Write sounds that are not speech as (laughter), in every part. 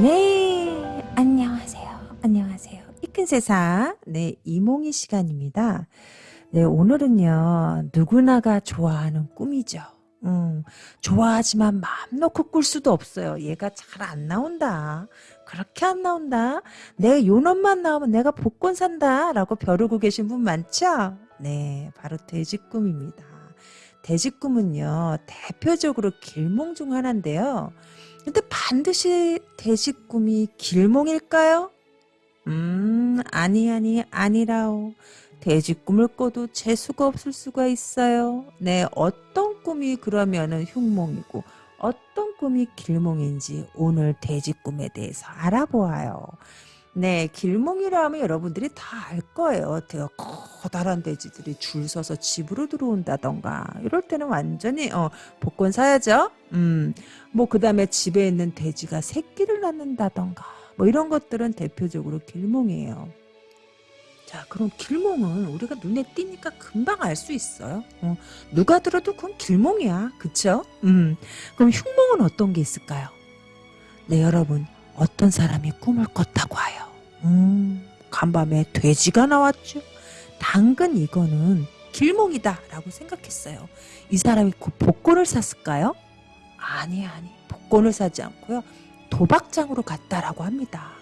네, 안녕하세요. 안녕하세요. 이큰 세상, 네, 이몽희 시간입니다. 네, 오늘은요, 누구나가 좋아하는 꿈이죠. 음, 좋아하지만 마음 놓고 꿀 수도 없어요. 얘가 잘 안 나온다. 그렇게 안 나온다. 내 요놈만 나오면 내가 복권 산다. 라고 벼르고 계신 분 많죠? 네, 바로 돼지 꿈입니다. 돼지 꿈은요, 대표적으로 길몽 중 하나인데요. 근데 반드시 돼지꿈이 길몽일까요? 음, 아니, 아니, 아니라오. 돼지 꿈을 꿔도 재수가 없을 수가 있어요. 네, 어떤 꿈이 그러면은 흉몽이고, 어떤 꿈이 길몽인지 오늘 돼지 꿈에 대해서 알아보아요. 네, 길몽이라 하면 여러분들이 다 알 거예요. 되게 커다란 돼지들이 줄 서서 집으로 들어온다던가. 이럴 때는 완전히, 어, 복권 사야죠. 음, 뭐, 그 다음에 집에 있는 돼지가 새끼를 낳는다던가. 뭐, 이런 것들은 대표적으로 길몽이에요. 자, 그럼 길몽은 우리가 눈에 띄니까 금방 알 수 있어요. 어, 누가 들어도 그건 길몽이야. 그쵸? 음, 그럼 흉몽은 어떤 게 있을까요? 네, 여러분. 어떤 사람이 꿈을 꿨다고 하여. 음, 간밤에 돼지가 나왔죠. 당근 이거는 길몽이다 라고 생각했어요. 이 사람이 그 복권을 샀을까요? 아니 아니 복권을 사지 않고요. 도박장으로 갔다라고 합니다.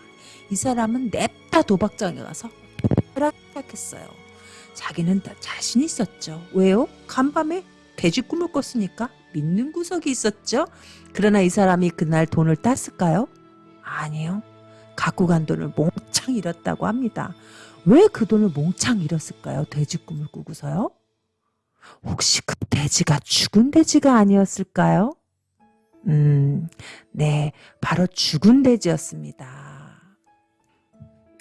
이 사람은 냅다 도박장에 가서 시작했어요. 자기는 다 자신 있었죠. 왜요? 간밤에 돼지 꿈을 꿨으니까 믿는 구석이 있었죠. 그러나 이 사람이 그날 돈을 땄을까요? 아니요. 갖고 간 돈을 몽창 잃었다고 합니다. 왜 그 돈을 몽창 잃었을까요? 돼지 꿈을 꾸고서요? 혹시 그 돼지가 죽은 돼지가 아니었을까요? 음, 네, 바로 죽은 돼지였습니다.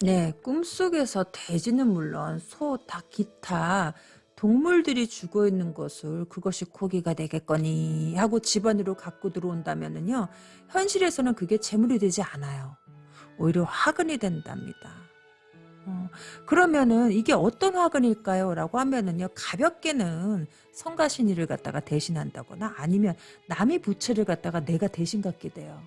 네, 꿈속에서 돼지는 물론 소, 닭, 기타 동물들이 죽어 있는 것을 그것이 고기가 되겠거니 하고 집안으로 갖고 들어온다면요 현실에서는 그게 재물이 되지 않아요. 오히려 화근이 된답니다. 어, 그러면은 이게 어떤 화근일까요? 라고 하면은요 가볍게는 성가신이를 갖다가 대신한다거나 아니면 남이 부채를 갖다가 내가 대신 갖게 돼요.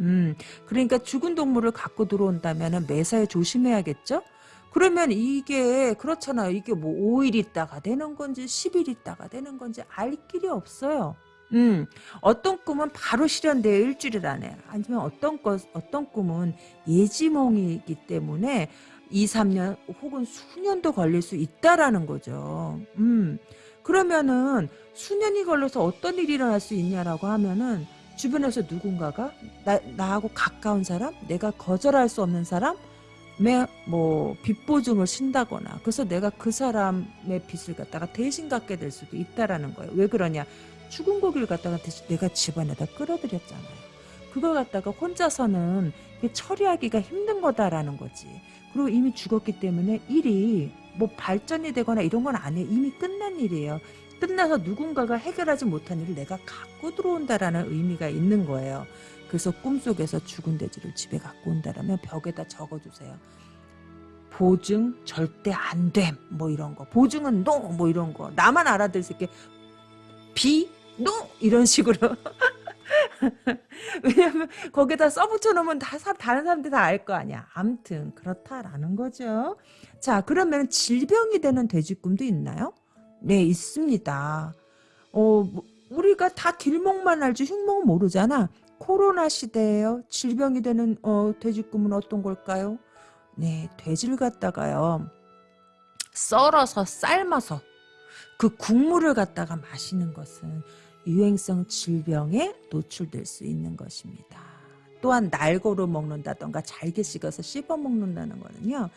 음, 그러니까 죽은 동물을 갖고 들어온다면 은 매사에 조심해야겠죠? 그러면 이게 그렇잖아요. 이게 뭐 5일 있다가 되는 건지 10일 있다가 되는 건지 알 길이 없어요. 음, 어떤 꿈은 바로 실현돼요. 일주일 안에. 아니면 어떤 것, 어떤 꿈은 예지몽이기 때문에 2, 3년 혹은 수년도 걸릴 수 있다라는 거죠. 음, 그러면은 수년이 걸려서 어떤 일이 일어날 수 있냐라고 하면은 주변에서 누군가가 나, 나하고 가까운 사람, 내가 거절할 수 없는 사람, 뭐 빚보증을 신다거나 그래서 내가 그 사람의 빚을 갖다가 대신 갚게 될 수도 있다라는 거예요. 왜 그러냐? 죽은 고기를 갖다가 내가 집안에다 끌어들였잖아요. 그걸 갖다가 혼자서는 처리하기가 힘든 거다라는 거지. 그리고 이미 죽었기 때문에 일이 뭐 발전이 되거나 이런 건 아니에요. 이미 끝난 일이에요. 끝나서 누군가가 해결하지 못한 일을 내가 갖고 들어온다라는 의미가 있는 거예요. 그래서 꿈속에서 죽은 돼지를 집에 갖고 온다라면 벽에다 적어주세요. 보증 절대 안 됨. 뭐 이런 거. 보증은 노. 뭐 이런 거. 나만 알아들 수 있게 비, 노. 이런 식으로. (laughs) 왜냐면 거기다 써붙여 놓으면 다 다른 사람들이 다알 거 아니야. 암튼 그렇다라는 거죠. 자 그러면 질병이 되는 돼지 꿈도 있나요? 네 있습니다. 어 뭐, 우리가 다 길목만 알지 흉목은 모르잖아. 코로나 시대에요. 질병이 되는 어, 돼지꿈은 어떤 걸까요? 네, 돼지를 갖다가요. 썰어서 삶아서 그 국물을 갖다가 마시는 것은 유행성 질병에 노출될 수 있는 것입니다. 또한 날고로 먹는다던가 잘게 식어서 씹어 먹는다는 거는요.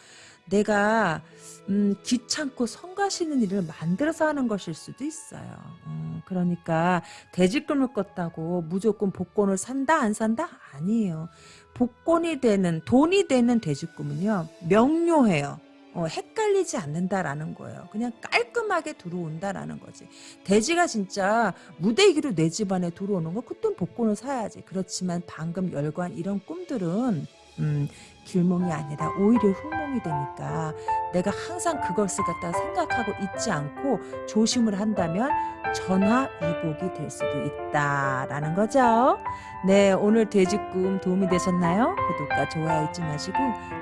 내가 음, 귀찮고 성가시는 일을 만들어서 하는 것일 수도 있어요. 음, 그러니까 돼지꿈을 꿨다고 무조건 복권을 산다 안 산다? 아니에요. 복권이 되는 돈이 되는 돼지꿈은요. 명료해요. 어, 헷갈리지 않는다라는 거예요. 그냥 깔끔하게 들어온다라는 거지. 돼지가 진짜 무대기로 내 집안에 들어오는 거 그땐 복권을 사야지. 그렇지만 방금 열관 이런 꿈들은 음, 길몽이 아니라 오히려 흑몽이 되니까 내가 항상 그것을 갖다 생각하고 있지 않고 조심을 한다면 전화위복이 될 수도 있다라는 거죠. 네, 오늘 돼지꿈 도움이 되셨나요? 구독과 좋아요 잊지 마시고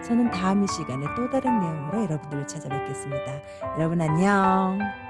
저는 다음 이 시간에 또 다른 내용으로 여러분들을 찾아뵙겠습니다. 여러분 안녕.